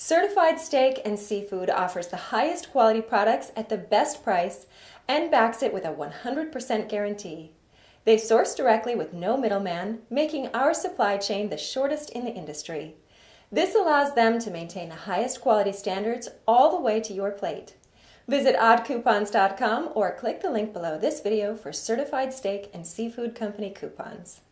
Certified Steak and Seafood offers the highest quality products at the best price and backs it with a 100% guarantee. They source directly with no middleman, making our supply chain the shortest in the industry. This allows them to maintain the highest quality standards all the way to your plate. Visit oddcoupons.com or click the link below this video for certified steak and seafood company coupons.